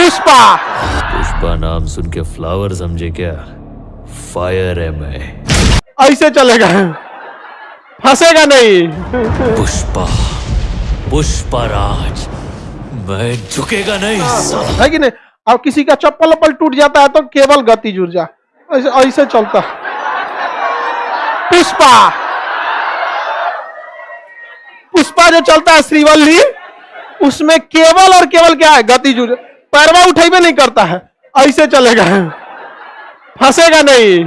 पुष्पा। पुष्पा नाम सुन के फ्लावर समझे क्या? फायर है मैं। ऐसे चलेगा। फंसेगा नहीं। पुष्पा पुष्पा राज मैं झुकेगा नहीं। है कि नहीं? और किसी का चप्पल वप्पल टूट जाता है तो केवल गति जुड़ जा। ऐसे ऐसे चलता। पुष्पा। पुष्पा जो चलता है श्रीवल्ली उसमें केवल और केवल क्या है? गति जुड़ पैरवा उठेबे नहीं करता है। ऐसे चलेगा फंसेगा नहीं।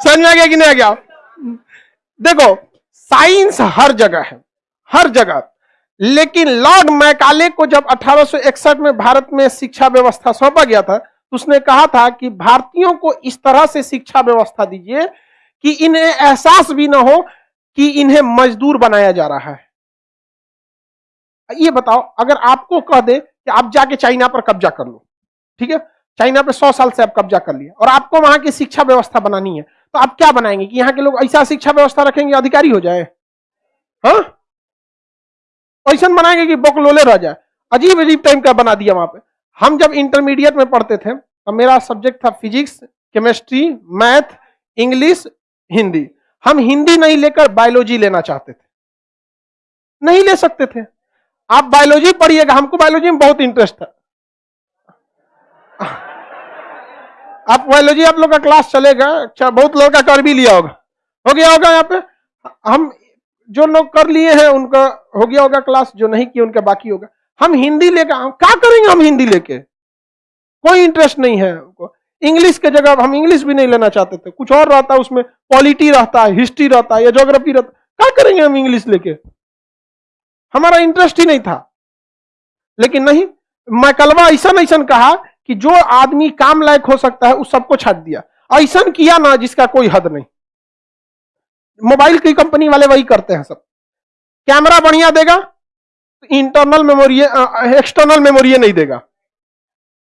समझ में आ गया कि नहीं आ गया? देखो, साइंस हर जगह है, हर जगह। लेकिन लॉर्ड मैकाले को जब 1861 में भारत में शिक्षा व्यवस्था सौंपा गया था तो उसने कहा था कि भारतीयों को इस तरह से शिक्षा व्यवस्था दीजिए कि इन्हें एहसास भी ना हो कि इन्हें मजदूर बनाया जा रहा है। ये बताओ, अगर आपको कह दे कि आप जाके चाइना पर कब्जा कर लो, ठीक है? चाइना पे सौ साल से आप कब्जा कर लिया और आपको वहाँ की शिक्षा व्यवस्था बनानी है तो आप क्या बनाएँगे कि यहाँ के लोग ऐसा शिक्षा व्यवस्था रखेंगे, अधिकारी हो जाए? हाँ? ऐसा बनाएँगे कि बकलोले रह जाए। अजीब अजीब टाइम का बना दिया वहाँ पे। हम जब इंटरमीडिएट में पढ़ते थे तो मेरा सब्जेक्ट था physics chemistry math English Hindi. हम हिंदी नहीं लेकर बायोलॉजी लेना चाहते थे। नहीं ले सकते थे। आप बायोलॉजी पढ़िएगा, हमको बायोलॉजी में बहुत इंटरेस्ट है। आप बायोलॉजी आप लोग का क्लास चलेगा अच्छा बहुत लोग का कर भी लिया होगा। हो गया होगा यहाँ पे? हम जो लोग कर लिए हैं, उनका हो गया होगा क्लास जो नहीं किया, उनका बाकी होगा। हम हिंदी लेकर क्या करेंगे हम हिंदी लेके? कोई इंटरेस्ट नहीं है हमको। इंग्लिश के जगह हम इंग्लिश भी नहीं लेना चाहते थे। कुछ और रहता है उसमें पॉलिटी रहता है हिस्ट्री रहता है, या जोग्राफी रहता है। क्या करेंगे हम इंग्लिश लेके? हमारा इंटरेस्ट ही नहीं था। लेकिन नहीं मैकलवा ऐसा ऐसा कहा कि जो आदमी काम लायक हो सकता है, उस सबको छाट दिया। ऐसा किया ना जिसका कोई हद नहीं। मोबाइल की कंपनी वाले वही करते हैं सब। कैमरा बढ़िया देगा इंटरनल मेमोरी एक्सटर्नल मेमोरी नहीं देगा।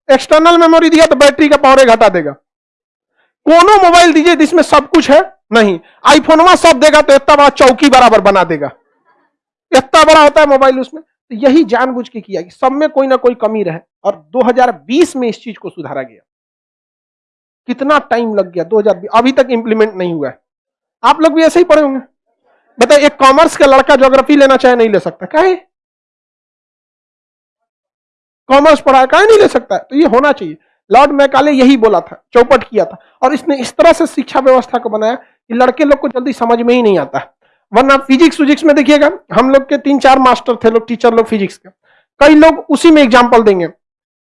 एक्सटर्नल मेमोरी दिया तो बैटरी का पावर घटा देगा। कोनो मोबाइल दीजिए जिसमें सब कुछ है, नहीं। आईफोनवा सब देगा तो इतना बड़ा चौकी बराबर बना देगा। इतना बड़ा होता है मोबाइल उसमें तो यही जानबूझ के किया कि सब में कोई ना कोई कमी रहे। और 2020 में इस चीज़ को सुधारा गया। कितना टाइम लग गया 2020 अभी तक इंप्लीमेंट नहीं हुआ है। आप लोग भी ऐसे ही पढ़े होंगे। बताइए एक कॉमर्स का लड़का ज्योग्राफी लेना चाहे नहीं ले सकता काहे कॉमर्स पढ़ा है? काहे नहीं ले सकता तो ये होना चाहिए। लॉर्ड मैकाले यही बोला था, चौपट किया था। और इसने इस तरह से शिक्षा व्यवस्था को बनाया कि लड़के लोग को जल्दी समझ में ही नहीं आता। वरना फिजिक्स फिजिक्स में देखिएगा, हम लोग के तीन चार मास्टर थे लोग टीचर लोग फिजिक्स के। कई लोग उसी में एग्ज़ाम्पल देंगे।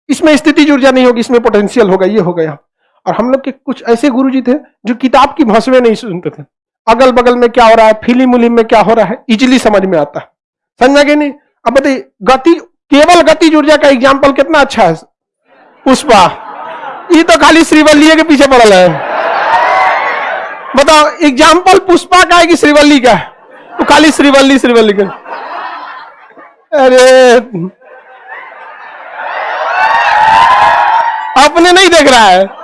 इसमें स्थिति ऊर्जा नहीं होगी, इसमें पोटेंशियल होगा, ये हो गया और हम लोग के कुछ ऐसे गुरुजी थे, जो किताब की भाषा नहीं सुनते थे। अगल बगल में क्या हो रहा है फ़िल्म उलिम में क्या हो रहा है इजिली समझ में आता है। समझा कि नहीं? अब बताइए, गति, केवल गति ऊर्जा का एग्ज़ाम्पल कितना अच्छा है? पुष्पा। ये तो खाली श्रीवल्ली के पीछे पड़ल है। बताओ एग्ज़ाम्पल पुष्पा का है कि श्रीवल्ली का है? तो खाली श्रीवल्ली श्रीवल्ली का। अरे। अपने नहीं देख रहा है।